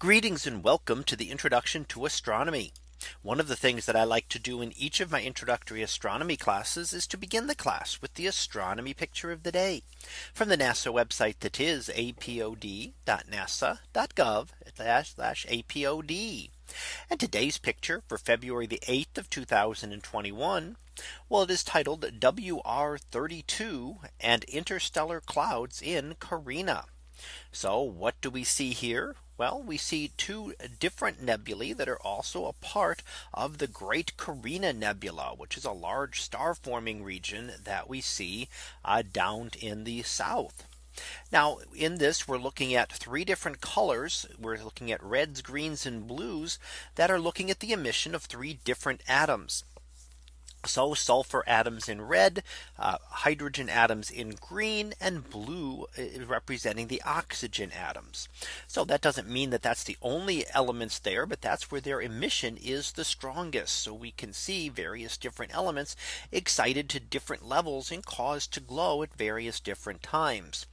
Greetings and welcome to the introduction to astronomy. One of the things that I like to do in each of my introductory astronomy classes is to begin the class with the astronomy picture of the day from the NASA website that is apod.nasa.gov apod. And today's picture for February the 8th of 2021. Well, it is titled WR32 and interstellar clouds in Carina. So what do we see here? Well, we see two different nebulae that are also a part of the Great Carina Nebula, which is a large star forming region that we see uh, down in the south. Now in this we're looking at three different colors. We're looking at reds, greens and blues that are looking at the emission of three different atoms. So sulfur atoms in red, uh, hydrogen atoms in green and blue uh, representing the oxygen atoms. So that doesn't mean that that's the only elements there, but that's where their emission is the strongest. So we can see various different elements excited to different levels and caused to glow at various different times.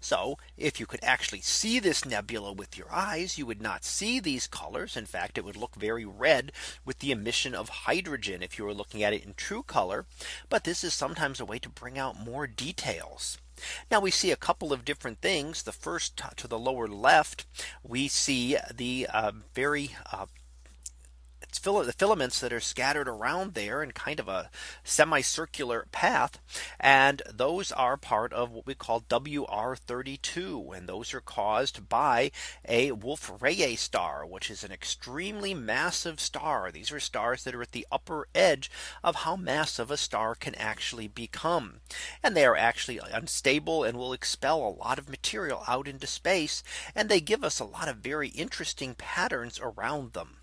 So if you could actually see this nebula with your eyes, you would not see these colors. In fact, it would look very red with the emission of hydrogen if you were looking at it in true color. But this is sometimes a way to bring out more details. Now we see a couple of different things. The first to the lower left, we see the uh, very uh, it's the filaments that are scattered around there in kind of a semicircular path. And those are part of what we call WR32. And those are caused by a Wolf Rayet star, which is an extremely massive star. These are stars that are at the upper edge of how massive a star can actually become. And they are actually unstable and will expel a lot of material out into space. And they give us a lot of very interesting patterns around them.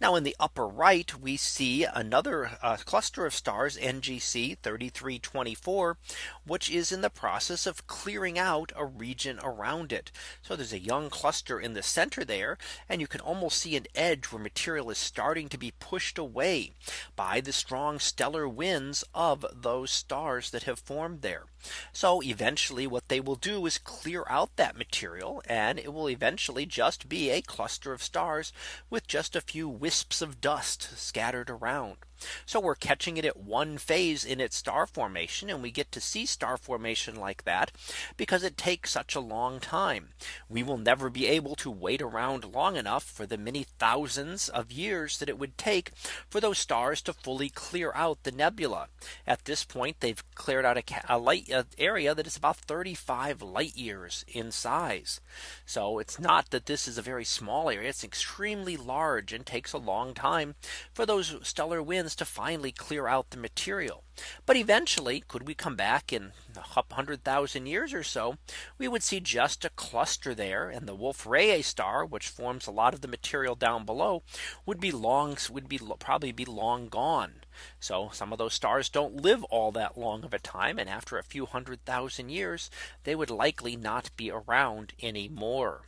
Now in the upper right, we see another uh, cluster of stars NGC 3324, which is in the process of clearing out a region around it. So there's a young cluster in the center there, and you can almost see an edge where material is starting to be pushed away by the strong stellar winds of those stars that have formed there. So eventually what they will do is clear out that material and it will eventually just be a cluster of stars with just a few wisps of dust scattered around. So we're catching it at one phase in its star formation and we get to see star formation like that because it takes such a long time. We will never be able to wait around long enough for the many thousands of years that it would take for those stars to fully clear out the nebula. At this point, they've cleared out a, a light area that is about 35 light years in size. So it's not that this is a very small area. It's extremely large and takes a long time for those stellar winds to finally clear out the material. But eventually, could we come back in 100,000 years or so, we would see just a cluster there and the Wolf Rayet star, which forms a lot of the material down below, would be long would be probably be long gone. So some of those stars don't live all that long of a time. And after a few hundred thousand years, they would likely not be around anymore.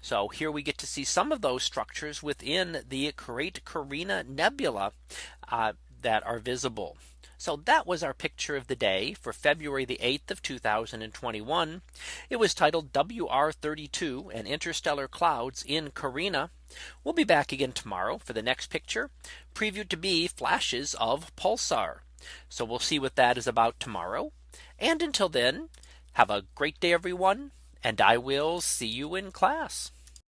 So here we get to see some of those structures within the Great Carina Nebula uh, that are visible. So that was our picture of the day for February the 8th of 2021. It was titled WR32 and interstellar clouds in Carina. We'll be back again tomorrow for the next picture previewed to be flashes of pulsar. So we'll see what that is about tomorrow. And until then, have a great day, everyone and I will see you in class.